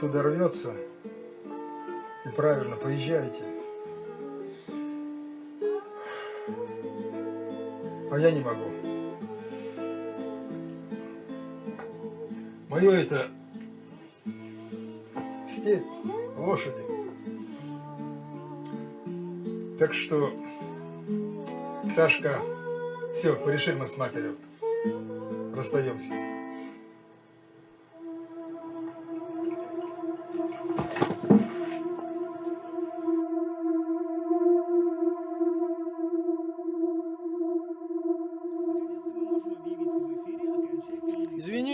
туда рвется, и правильно, поезжайте. А я не могу. Мое это степь, лошади. Так что, Сашка, все, порешили мы с матерью. Расстаемся.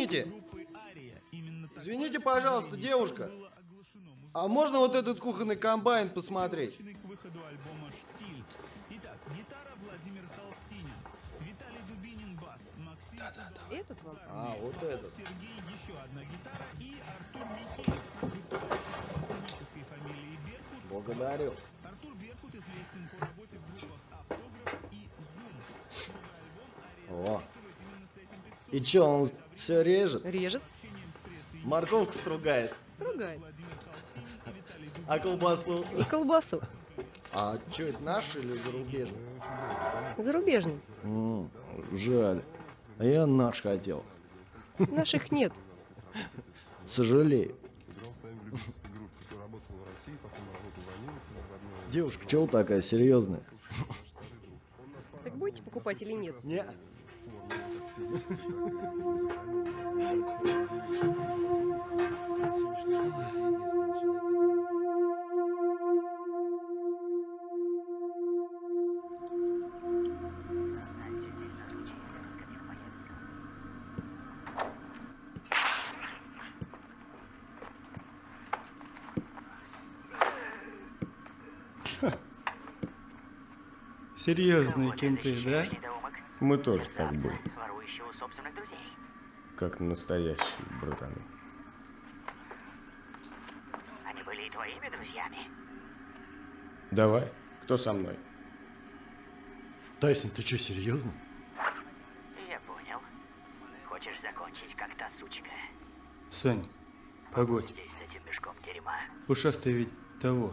Извините. Извините, пожалуйста, девушка. А можно вот этот кухонный комбайн посмотреть? Этот вам? А, вот этот. Благодарю. О. И чё, он все режет? Режет, Морковку стругает. стругает. А колбасу? И колбасу. А чё, это наш или зарубежный? Зарубежный. М, жаль. А я наш хотел. Наших нет. Сожалею. Девушка, чего такая серьезная? Так будете покупать или нет? Серьезные кенты, да? Мы тоже так были, как настоящие братаны. Они были и твоими друзьями. Давай, кто со мной? Тайсон, ты что, серьезно? Я понял. Хочешь закончить, как та сучка? Сань, погодь. Здесь с этим мешком дерьма. Ушастый ведь того.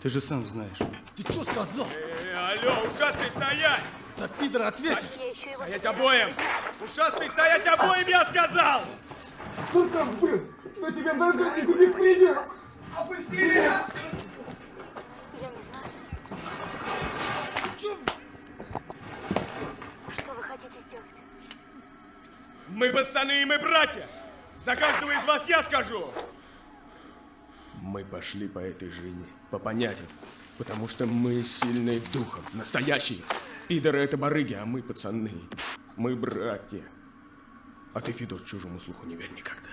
Ты же сам знаешь. Ты что сказал? Алло, ушастый стоять! За пидора ответишь? Стоять обоим! Ушастый стоять обоим, я сказал! Что там был? Что тебя нажали за беспредел? Опусти меня! Что вы хотите сделать? Мы пацаны и мы братья! За каждого из вас я скажу! Мы пошли по этой жизни, по понятиям. Потому что мы сильные духом, настоящие. Пидоры это барыги, а мы пацаны. Мы братья. А ты, Федор, чужому слуху не верь никогда.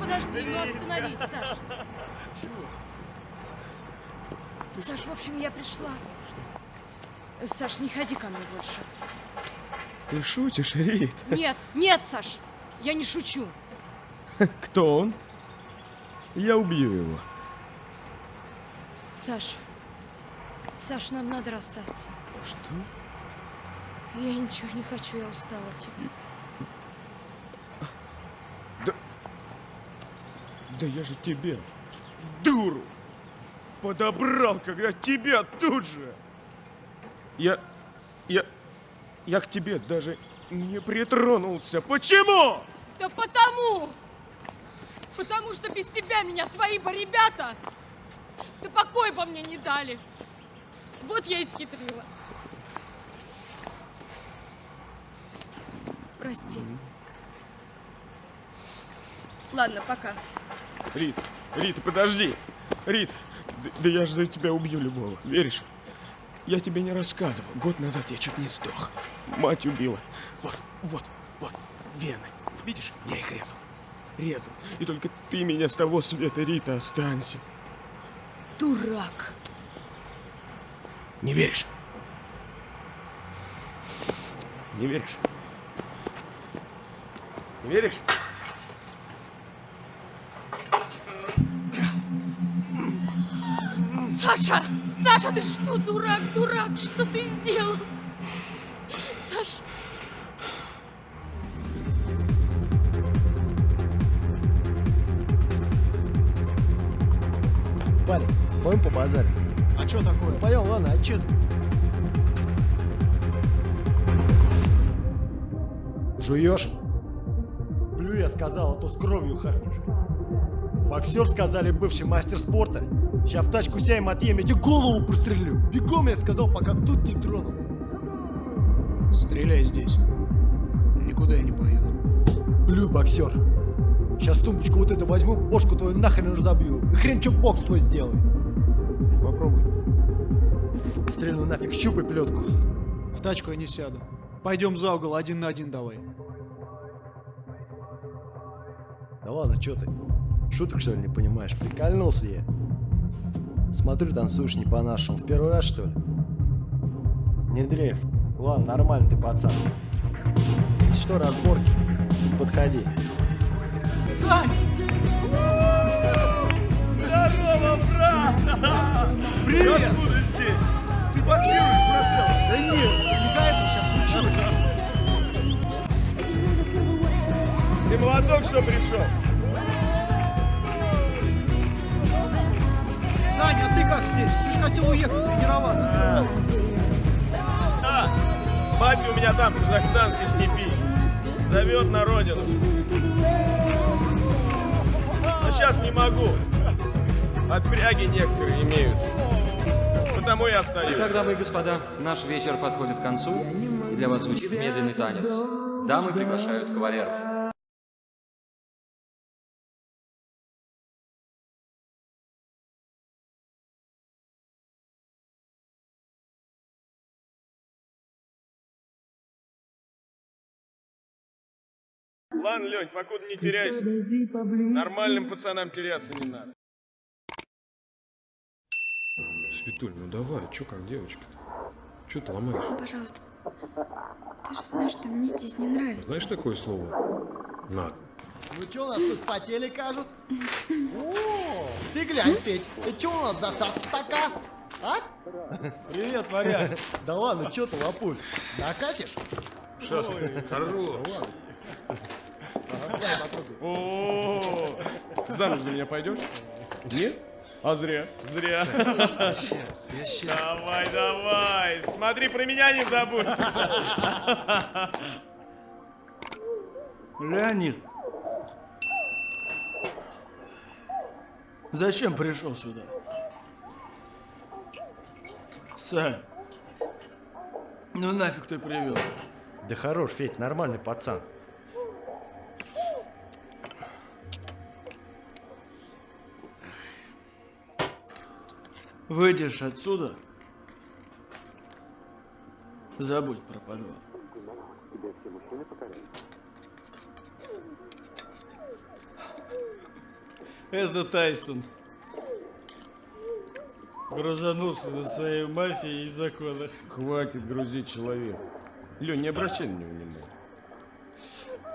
Подожди, ну остановись, Саш. Саш, в общем, я пришла. Саш, не ходи ко мне больше. Ты шутишь, Рит? Нет, нет, Саш, я не шучу. Кто он? Я убью его. Саш, Саш, нам надо расстаться. Что? Я ничего не хочу, я устала от тебя. Да я же тебя, дуру, подобрал, когда тебя тут же. Я, я, я к тебе даже не притронулся. Почему? Да потому! Потому что без тебя меня твои бы ребята да покой по мне не дали. Вот я и схитрила. Прости. Ладно, пока. Рит, Рит, подожди. Рит, да, да я же за тебя убью любого, веришь? Я тебе не рассказывал. Год назад я чуть не сдох. Мать убила. Вот, вот, вот, вены. Видишь, я их резал. Резал. И только ты меня с того света, Рита, останься. Дурак. Не веришь? Не веришь? Не веришь? Саша! Саша, ты что, дурак, дурак? Что ты сделал? Саша! Парень, пойдем по базаре. А что такое? Пойдем, ладно, а че? Жуешь? Плю, я сказал, а то с кровью харкнешь. Боксер, сказали, бывший мастер спорта. Сейчас в тачку сяем отъем, я тебе голову прострелю. Бегом, я сказал, пока тут не тронул. Стреляй здесь. Никуда я не поеду. Плю, боксер. Сейчас тумбочку вот эту возьму, бошку твою нахрен разобью. И хрен что бокс твой сделай. Попробуй. Стрельну нафиг, щупай плетку. В тачку я не сяду. Пойдем за угол, один на один давай. Да ладно, что ты? Шуток что ли не понимаешь? Прикольнулся я. Смотрю, танцуешь не по-нашему. В первый раз что ли? Не дрейф. Ладно, нормально ты, пацан. Что, разборки? Подходи. Здорово, брат! Привет! Откуда здесь? Ты боксируешь, брателло? Да нет, не до этого сейчас учусь. Ты молоток, что пришел? Как здесь? Ты же хотел уехать тренироваться. Да, папе у меня там, в казахстанской степи. Зовет на родину. Но сейчас не могу. Отпряги некоторые имеются. Потому я остаюсь. Итак, дамы и господа, наш вечер подходит к концу, и для вас звучит медленный танец. Дамы приглашают кавалеров. Ладно, Лень, покуда не теряйся. Нормальным пацанам теряться не надо. Светуль, ну давай, чё как девочка-то? Чё ты ломаешь? Пожалуйста. Ты же знаешь, что мне здесь не нравится. Знаешь такое слово? Над. Ну что у нас тут по теле кажут? О, ты глянь, Петь, что у нас за цац такая? А? Привет, варяг. Да ладно, что ты лопусь? Накатишь? Сейчас, хорошо. О, замуж за меня пойдешь? Нет? А зря, зря. Давай, давай, смотри, про меня не забудь. Леонид. Зачем пришел сюда? Сань. Ну нафиг ты привел? Да хорош, Федь, нормальный пацан. Выйдешь отсюда, забудь про подвал. Это Тайсон. Грузанулся на своей мафии и законах. Хватит грузить человека. Лень, не обращай на него внимания.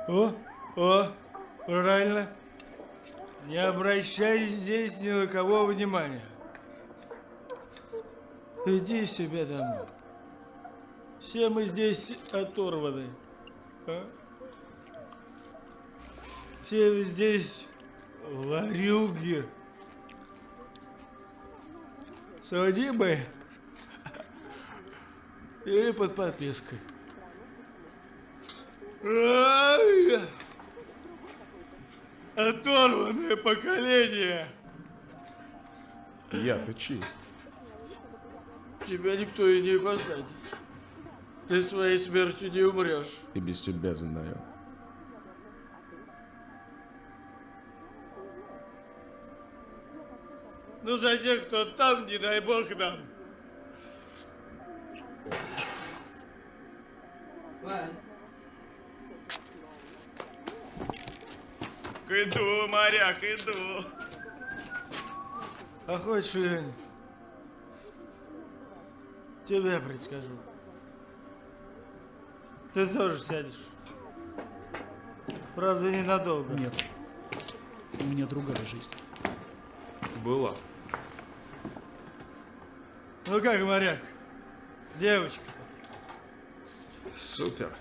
О, о, правильно. Не обращай здесь ни на кого внимания. Иди себе домой. Все мы здесь оторваны. а? Все вы здесь ворюги. Судимые или под подпиской. Ай! Оторванное поколение. Я-то чист. Тебя никто и не посадит. Ты своей смертью не умрешь. И без тебя знаю. Ну за тех, кто там, не дай бог нам. Иду, моряк, иду. А хочешь, Лень, тебе предскажу. Ты тоже сядешь. Правда, ненадолго. Нет. У меня другая жизнь. Была. Ну как, моряк? Девочка. Супер.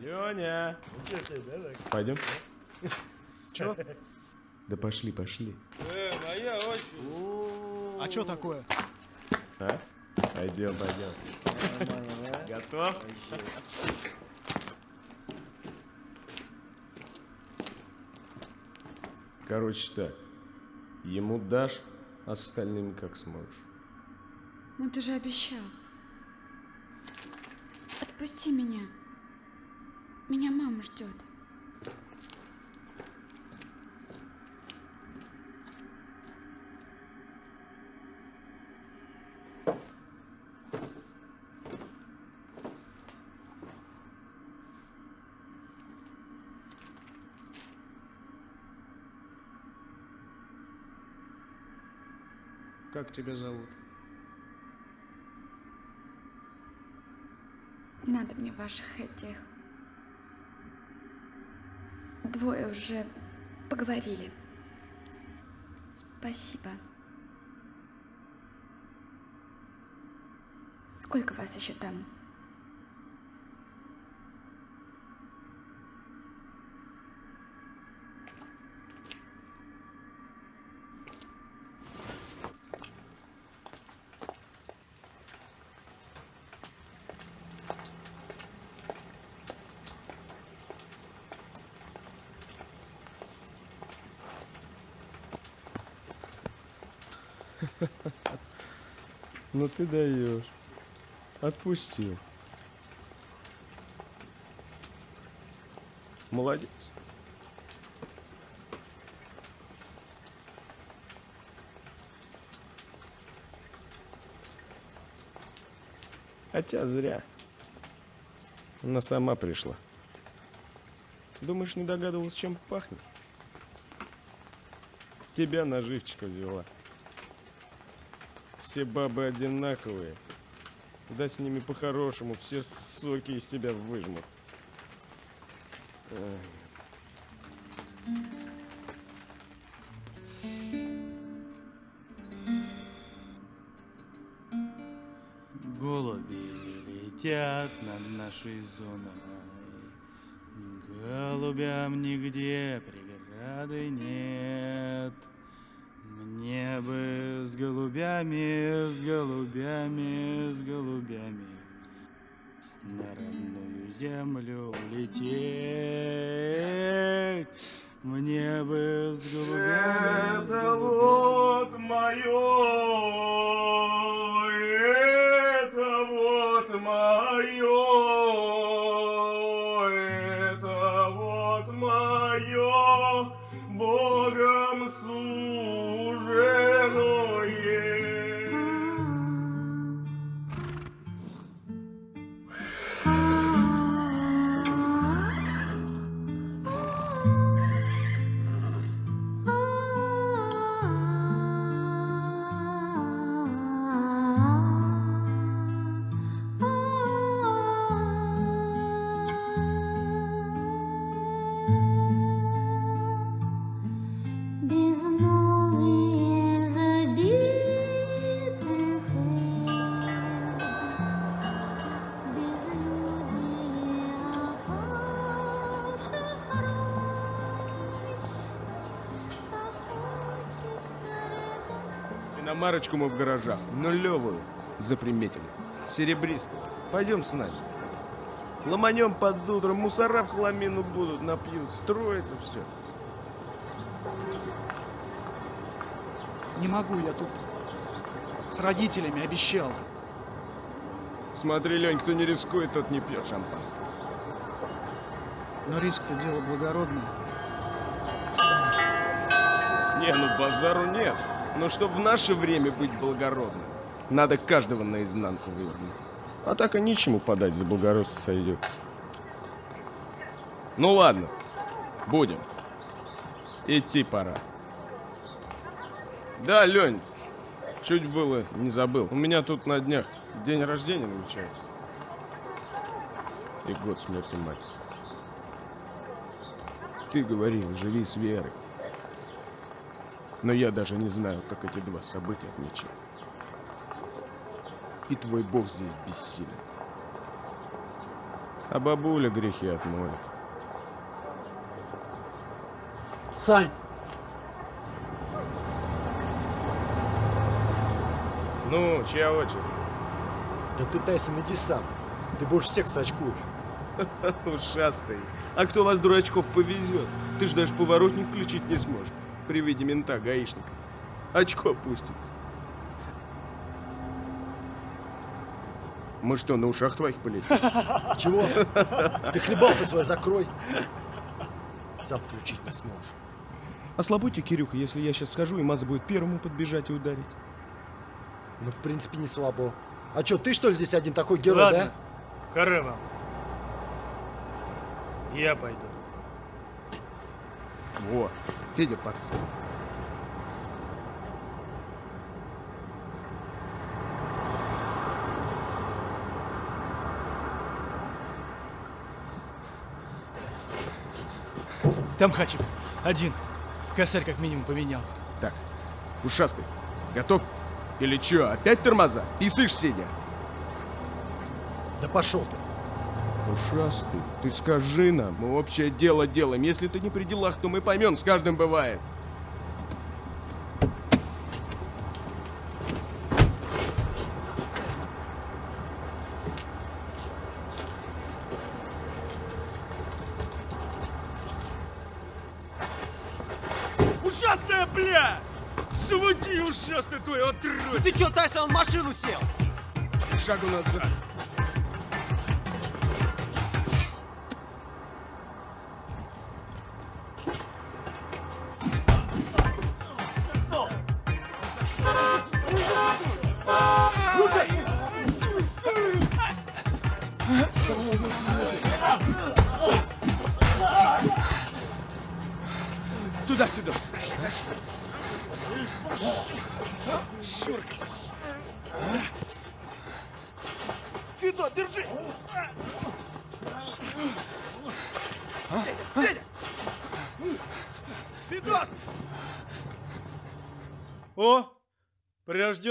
Леня, пойдем? Чё? Да пошли, пошли. Э, моя очень. А что такое? А? Пойдем, пойдем. Готов? Короче так, ему дашь, а с остальными как сможешь. Ну ты же обещал. Отпусти меня. Меня мама ждет. Как тебя зовут? Надо мне ваших этих. Двое уже поговорили. Спасибо. Сколько вас еще там? Ну ты даешь. Отпустил. Молодец. Хотя зря. Она сама пришла. Думаешь, не догадывалась, чем пахнет? Тебя на живчика взяла. Все бабы одинаковые. Да с ними по-хорошему, все соки из тебя выжмут. Голуби летят над нашей зоной. Голубям нигде преграды нет. Мне бы с голубями, с голубями, с голубями на родную землю улететь. Мне бы с голубями, с Это голубями. вот мое, Самарочку мы в гаражах, нулевую, заприметили. Серебристую. Пойдем с нами. Ломанем под утро, мусора в хламину будут, напьются, строится все. Не могу, я тут с родителями обещал. Смотри, Лень, кто не рискует, тот не пьет шампанское. Но риск-то дело благородное. Не, ну базару нет. Но чтоб в наше время быть благородным, надо каждого наизнанку вывернуть. А так и ничему подать, за благородство сойдет. Ну ладно, будем. Идти пора. Да, Лень, чуть было не забыл. У меня тут на днях день рождения намечается. И год смерти мать. Ты говорил, живи с верой. Но я даже не знаю, как эти два события отмечать. И твой бог здесь бессилен. А бабуля грехи отмоет. Сань, Ну, чья очередь? Да ты, Тайсон, иди сам. Ты больше всех сочкуешь. Ушастый. А кто вас, дурачков, повезет? Ты ж даже поворотник включить не сможешь. При виде мента, гаишника. Очко опустится. Мы что, на ушах твоих полетим? Чего? Ты хлебалку свою закрой. Сам включить не сможешь. Ослабуйте, Кирюха, если я сейчас схожу, и Маза будет первому подбежать и ударить. Ну, в принципе, не слабо. А что, ты что ли здесь один такой герой, Ладно, да? вам. Я пойду. Вот, Федя пацан. там хачик. Один. Косарь как минимум поменял. Так, ушастый, готов? Или чё, опять тормоза? Писышь, сидя? Да пошел ты. Ушастый, ты скажи нам, мы общее дело делаем. Если ты не при делах, то мы поймем, с каждым бывает. Ушастая, бля! Заводи, ушастый твой отродь! Ты чё, Тайсон, в машину сел? Шагу назад.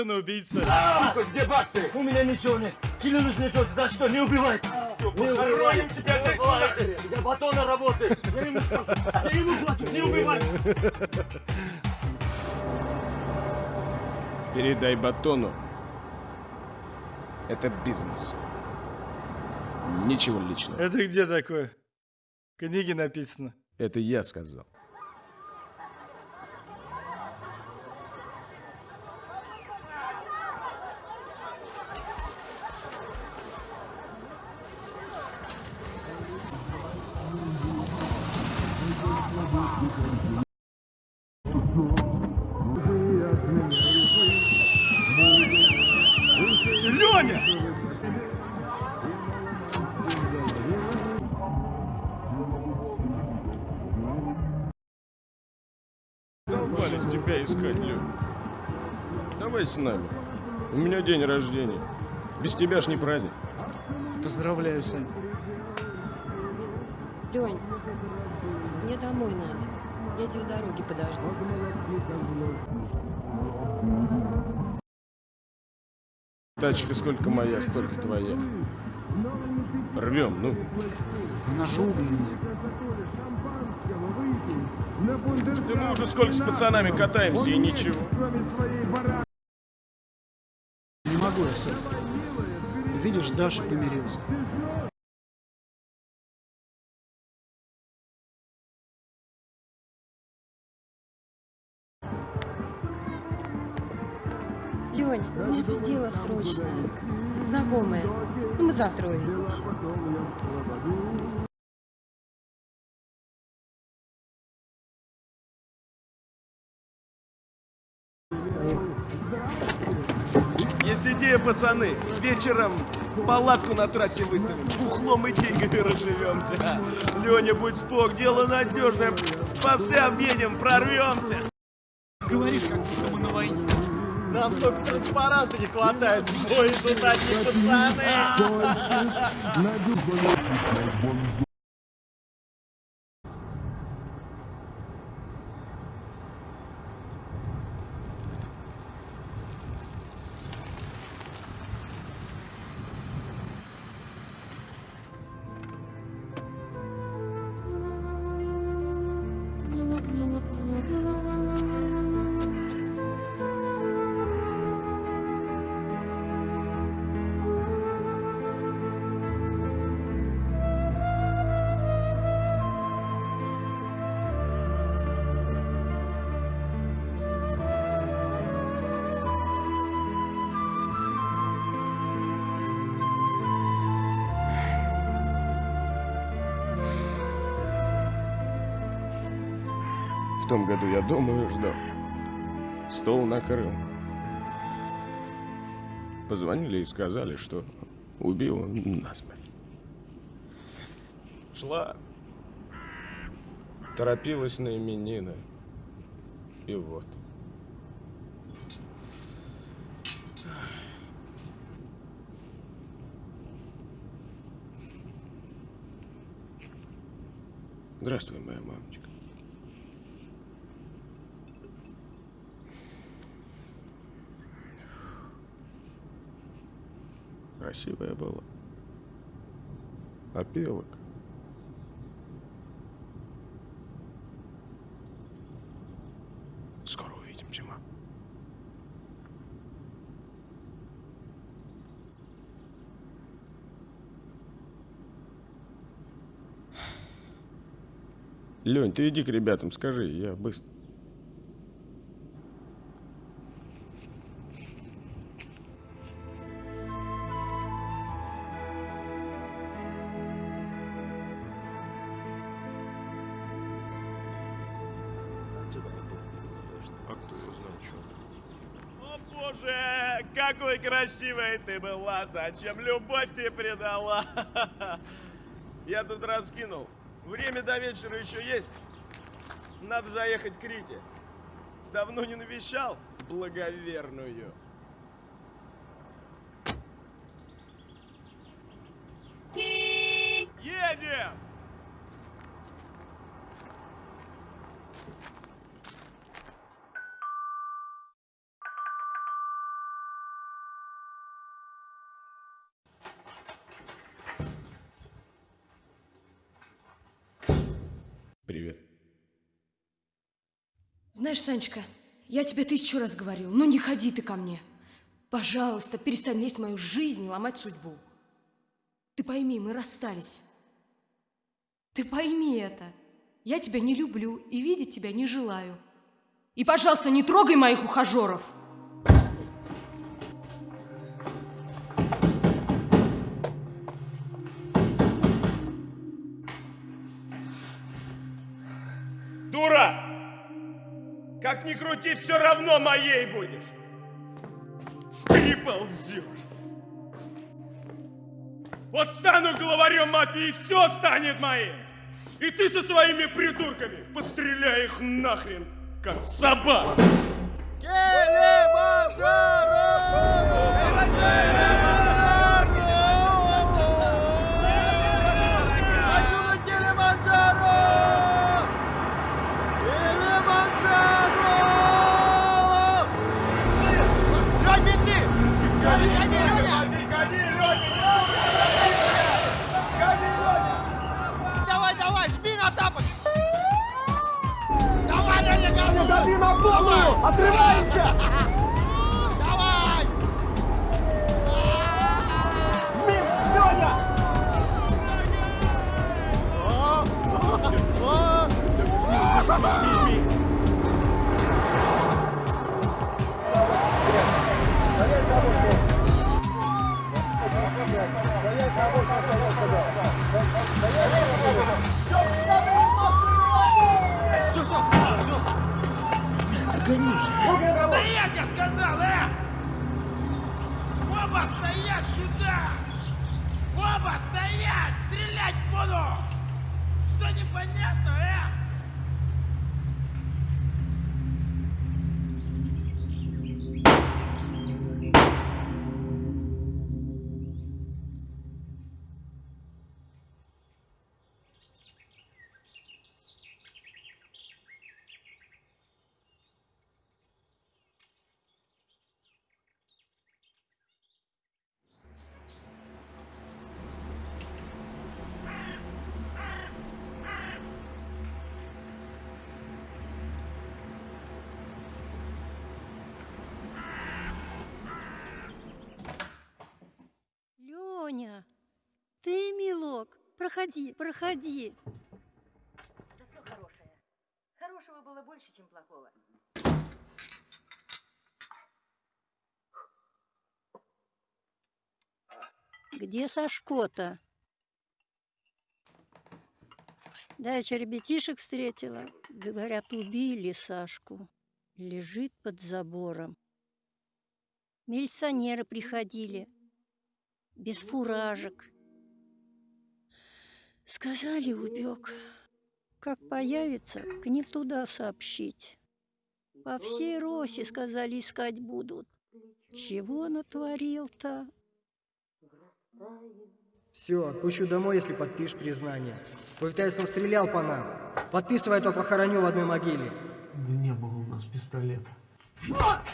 Прирожденный убийца. Где баксы? У меня ничего нет. Клянусь ничего, за что? Не убивай! Не убивай! тебя здесь Я батона работаю! Я ему, я ему плачу, не убивай! Передай батону. Это бизнес. Ничего личного. Это где такое? В книге написано. Это я сказал. Давай с нами. У меня день рождения. Без тебя ж не праздник. Поздравляю, Сань. Лень, мне домой надо. Я тебя у дороги подожду. Тачка сколько моя, столько твоя. Рвем, ну. Она же угольная. Да мы уже сколько с пацанами катаемся и ничего. Особо. Видишь, с Дашей помирился. Лень, мне тут дело срочное. Знакомое. Ну, мы завтра увидимся. Идея, пацаны. Вечером палатку на трассе выставим. Бухлом и деньгами разживемся. Леня, будь спок, дело надежное. Посты объедем, прорвемся. Говоришь, как будто мы на войне. Нам только транспаранта не хватает. Ой, тут одни пацаны. В том году я дома ждал. Стол накрыл. Позвонили и сказали, что убил насмерть. Шла. Торопилась на именины. И вот. Здравствуй, моя мамочка. Красивая была. Опелок. Скоро увидимся, мам. Лень, ты иди к ребятам, скажи, я быстро. Красивой ты была, зачем любовь ты предала? Я тут раскинул. Время до вечера еще есть. Надо заехать к Рите. Давно не навещал благоверную. Знаешь, Санечка, я тебе тысячу раз говорил, ну не ходи ты ко мне. Пожалуйста, перестань лезть в мою жизнь и ломать судьбу. Ты пойми, мы расстались. Ты пойми это. Я тебя не люблю и видеть тебя не желаю. И, пожалуйста, не трогай моих ухажеров. Как ни крути, все равно моей будешь. Приползешь. Вот стану главарем мафии, и все станет моим. И ты со своими придурками постреляй их нахрен, как собак. Хочу Стоять сюда! Оба стоять! Стрелять буду! Что непонятно, э? Ты, милок, проходи, проходи. Да все хорошее. Хорошего было больше, чем плохого. Где Сашко-то? Давеча ребятишек встретила. Говорят, убили Сашку. Лежит под забором. Милиционеры приходили. Без фуражек. Сказали, убег. Как появится, к ним туда сообщить. По всей Росе, сказали, искать будут. Чего натворил-то? Все, отпущу домой, если подпишешь признание. Твой Тайсон стрелял по нам. Подписывай, а то похороню в одной могиле. Да не было у нас пистолета.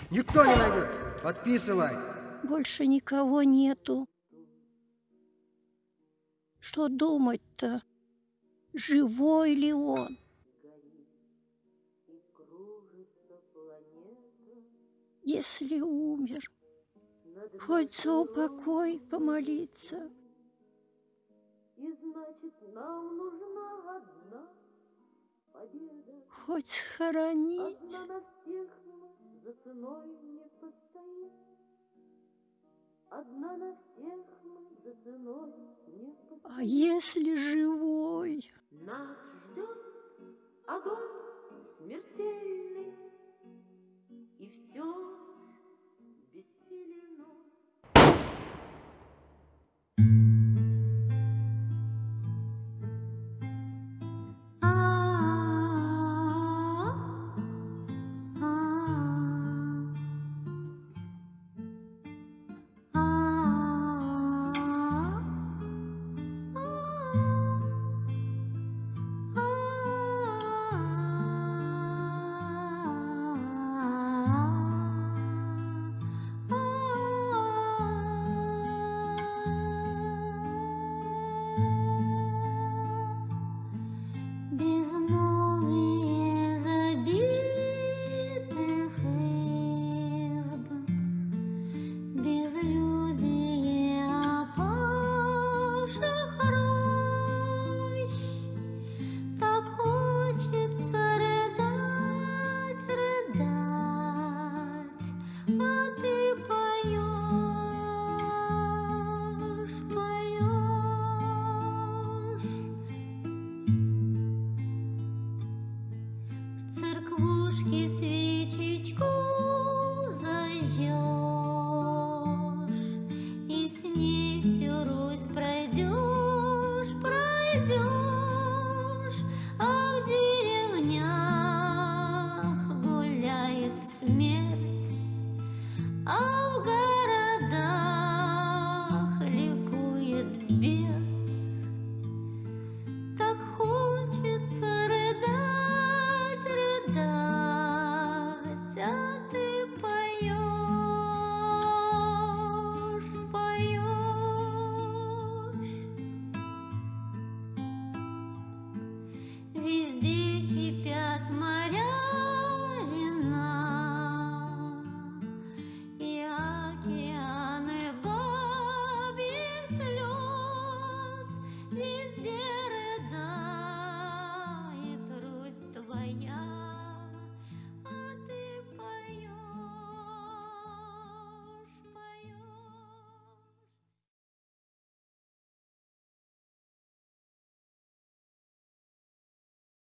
Никто не найдет. Подписывай. Больше никого нету. Что думать-то? Живой ли он? Если умер, хоть за упокой помолиться. И значит, нам нужна одна победа. Хоть схоронить. Одна на всех за ценой не постоим. Одна на всех мы А если живой? Нас ждет огонь смертельный,